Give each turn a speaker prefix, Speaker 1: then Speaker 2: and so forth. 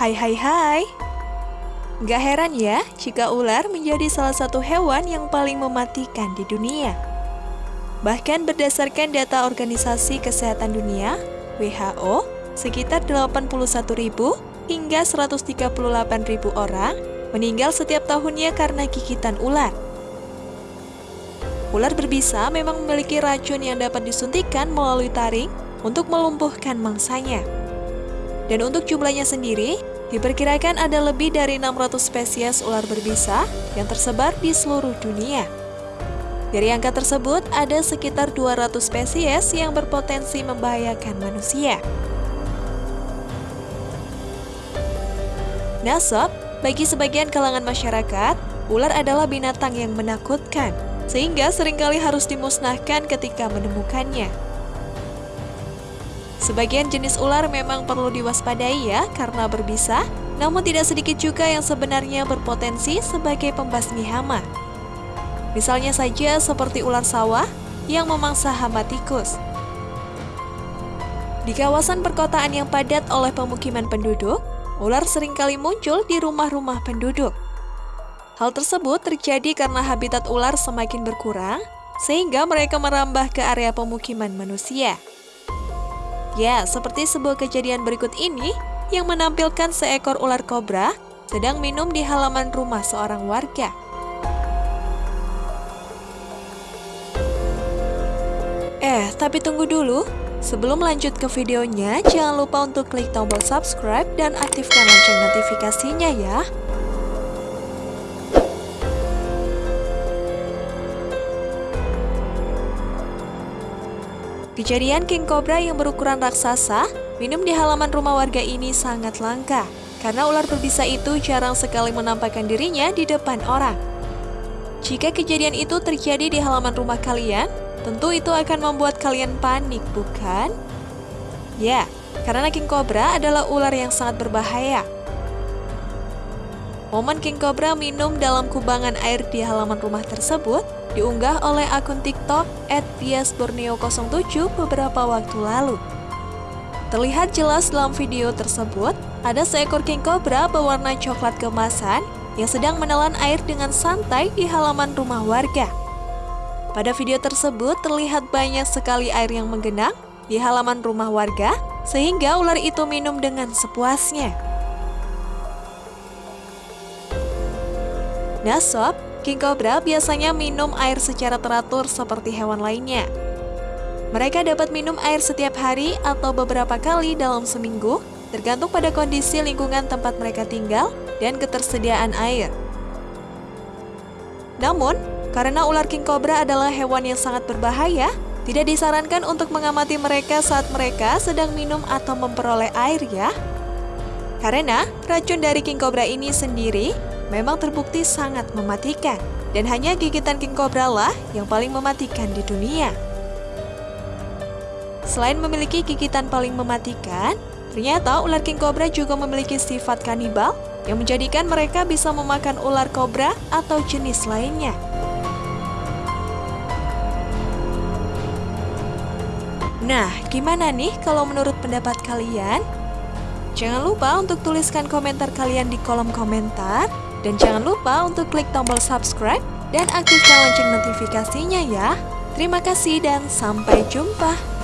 Speaker 1: Hai hai hai Gak heran ya jika ular menjadi salah satu hewan yang paling mematikan di dunia Bahkan berdasarkan data Organisasi Kesehatan Dunia, WHO, sekitar 81.000 hingga 138.000 orang meninggal setiap tahunnya karena gigitan ular. Ular berbisa memang memiliki racun yang dapat disuntikan melalui taring untuk melumpuhkan mangsanya. Dan untuk jumlahnya sendiri, diperkirakan ada lebih dari 600 spesies ular berbisa yang tersebar di seluruh dunia. Dari angka tersebut, ada sekitar 200 spesies yang berpotensi membahayakan manusia. Nasab, bagi sebagian kalangan masyarakat, ular adalah binatang yang menakutkan, sehingga sering kali harus dimusnahkan ketika menemukannya. Sebagian jenis ular memang perlu diwaspadai ya karena berbisa, namun tidak sedikit juga yang sebenarnya berpotensi sebagai pembasmi hama. Misalnya saja seperti ular sawah yang memangsa hama tikus. Di kawasan perkotaan yang padat oleh pemukiman penduduk, ular sering kali muncul di rumah-rumah penduduk. Hal tersebut terjadi karena habitat ular semakin berkurang, sehingga mereka merambah ke area pemukiman manusia. Ya, seperti sebuah kejadian berikut ini yang menampilkan seekor ular kobra sedang minum di halaman rumah seorang warga. Eh, tapi tunggu dulu. Sebelum lanjut ke videonya, jangan lupa untuk klik tombol subscribe dan aktifkan lonceng notifikasinya ya. Kejadian King Cobra yang berukuran raksasa minum di halaman rumah warga ini sangat langka karena ular berbisa itu jarang sekali menampakkan dirinya di depan orang. Jika kejadian itu terjadi di halaman rumah kalian, Tentu itu akan membuat kalian panik, bukan? Ya, karena King Cobra adalah ular yang sangat berbahaya. Momen King Cobra minum dalam kubangan air di halaman rumah tersebut diunggah oleh akun TikTok @biasborneo07 beberapa waktu lalu. Terlihat jelas dalam video tersebut, ada seekor King Cobra berwarna coklat kemasan yang sedang menelan air dengan santai di halaman rumah warga. Pada video tersebut terlihat banyak sekali air yang menggenang di halaman rumah warga sehingga ular itu minum dengan sepuasnya. Nah sob, King Cobra biasanya minum air secara teratur seperti hewan lainnya. Mereka dapat minum air setiap hari atau beberapa kali dalam seminggu, tergantung pada kondisi lingkungan tempat mereka tinggal dan ketersediaan air. Namun, karena ular king cobra adalah hewan yang sangat berbahaya, tidak disarankan untuk mengamati mereka saat mereka sedang minum atau memperoleh air ya. Karena racun dari king cobra ini sendiri memang terbukti sangat mematikan. Dan hanya gigitan king cobra lah yang paling mematikan di dunia. Selain memiliki gigitan paling mematikan, ternyata ular king cobra juga memiliki sifat kanibal yang menjadikan mereka bisa memakan ular kobra atau jenis lainnya. Nah, gimana nih kalau menurut pendapat kalian? Jangan lupa untuk tuliskan komentar kalian di kolom komentar. Dan jangan lupa untuk klik tombol subscribe dan aktifkan lonceng notifikasinya ya. Terima kasih dan sampai jumpa.